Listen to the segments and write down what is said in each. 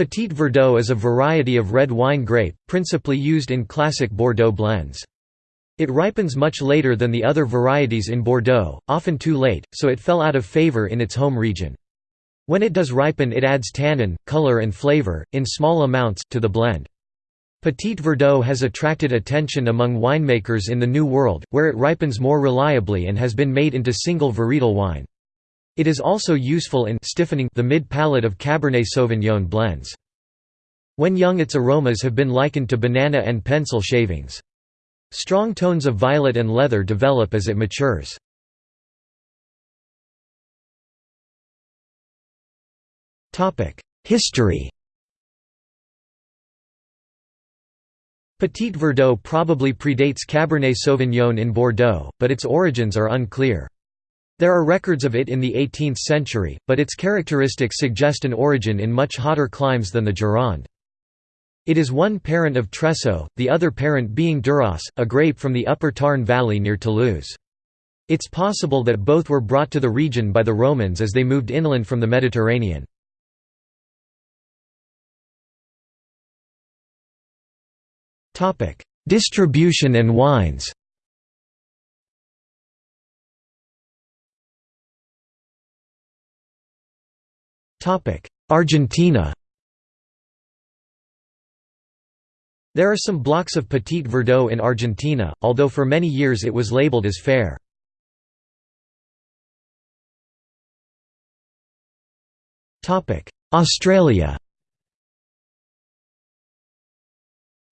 Petit Verdot is a variety of red wine grape, principally used in classic Bordeaux blends. It ripens much later than the other varieties in Bordeaux, often too late, so it fell out of favor in its home region. When it does ripen it adds tannin, color and flavor, in small amounts, to the blend. Petit Verdot has attracted attention among winemakers in the New World, where it ripens more reliably and has been made into single varietal wine. It is also useful in stiffening the mid-palate of Cabernet Sauvignon blends. When young its aromas have been likened to banana and pencil shavings. Strong tones of violet and leather develop as it matures. History Petit Verdot probably predates Cabernet Sauvignon in Bordeaux, but its origins are unclear. There are records of it in the 18th century, but its characteristics suggest an origin in much hotter climes than the Gironde. It is one parent of Tressot, the other parent being Duras, a grape from the upper Tarn valley near Toulouse. It's possible that both were brought to the region by the Romans as they moved inland from the Mediterranean. Distribution and wines Argentina There are some blocks of Petit Verdot in Argentina, although for many years it was labeled as fair. Australia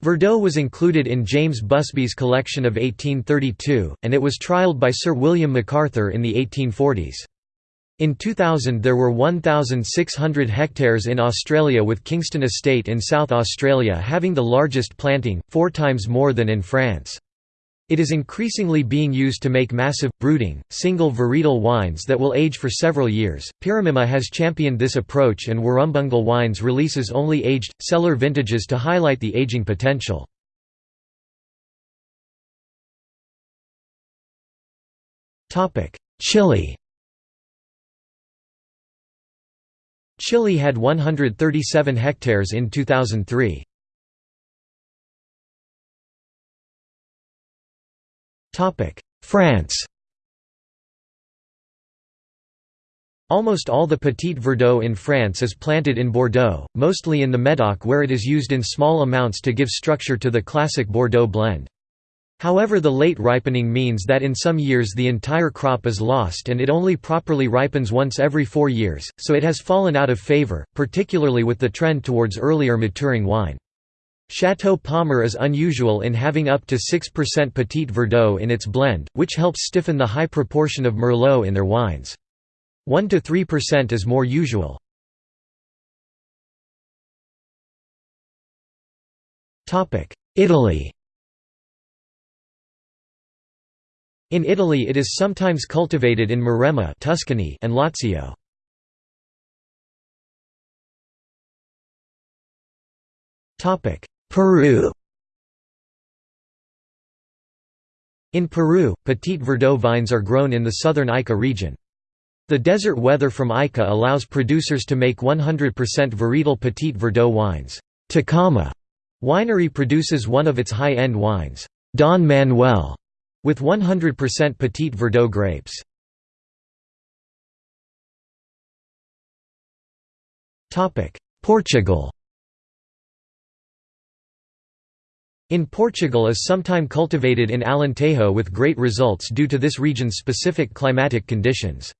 Verdot was included in James Busby's collection of 1832, and it was trialled by Sir William MacArthur in the 1840s. In 2000 there were 1,600 hectares in Australia with Kingston Estate in South Australia having the largest planting, four times more than in France. It is increasingly being used to make massive, brooding, single varietal wines that will age for several years. Pirramimma has championed this approach and Warrumbungle Wines releases only aged, cellar vintages to highlight the aging potential. Chile Chile had 137 hectares in 2003. France Almost all the Petit Verdot in France is planted in Bordeaux, mostly in the Médoc where it is used in small amounts to give structure to the classic Bordeaux blend. However the late ripening means that in some years the entire crop is lost and it only properly ripens once every four years, so it has fallen out of favor, particularly with the trend towards earlier maturing wine. Chateau Palmer is unusual in having up to 6% Petit Verdot in its blend, which helps stiffen the high proportion of Merlot in their wines. 1–3% is more usual. Italy In Italy it is sometimes cultivated in Maremma Tuscany and Lazio. Peru In Peru, Petit Verdot vines are grown in the southern Ica region. The desert weather from Ica allows producers to make 100% varietal Petit Verdot wines. Tacama winery produces one of its high-end wines, Don Manuel, with 100% Petit Verdot grapes. Portugal In Portugal is sometime cultivated in Alentejo with great results due to this region's specific climatic conditions.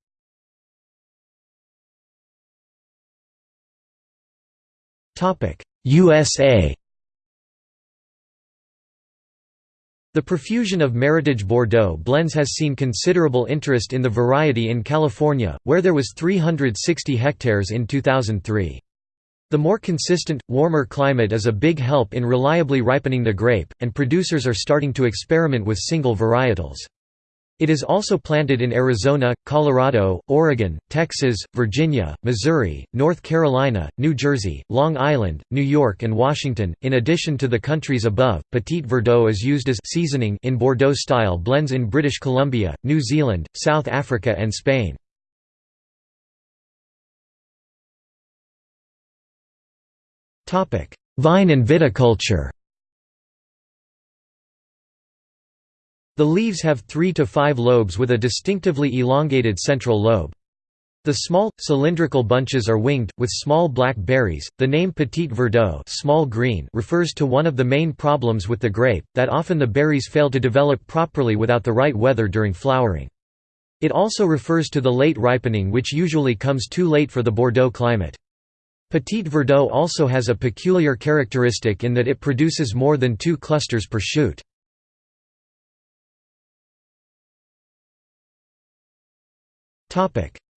USA The profusion of Meritage Bordeaux blends has seen considerable interest in the variety in California, where there was 360 hectares in 2003. The more consistent, warmer climate is a big help in reliably ripening the grape, and producers are starting to experiment with single varietals. It is also planted in Arizona, Colorado, Oregon, Texas, Virginia, Missouri, North Carolina, New Jersey, Long Island, New York, and Washington. In addition to the countries above, Petit Verdot is used as seasoning in Bordeaux style blends in British Columbia, New Zealand, South Africa, and Spain. Vine and viticulture The leaves have three to five lobes with a distinctively elongated central lobe. The small, cylindrical bunches are winged, with small black berries. The name Petit Verdot small green refers to one of the main problems with the grape, that often the berries fail to develop properly without the right weather during flowering. It also refers to the late ripening which usually comes too late for the Bordeaux climate. Petit Verdot also has a peculiar characteristic in that it produces more than two clusters per shoot.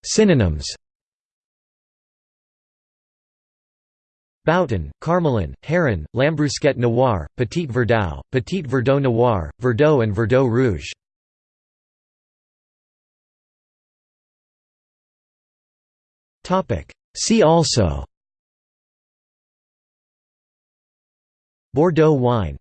Synonyms. Bouton, Carmelin, Heron, Lambrusquet Noir, Petit Verdot, Petit Verdot Noir, Verdot and Verdot Rouge. See also. Bordeaux wine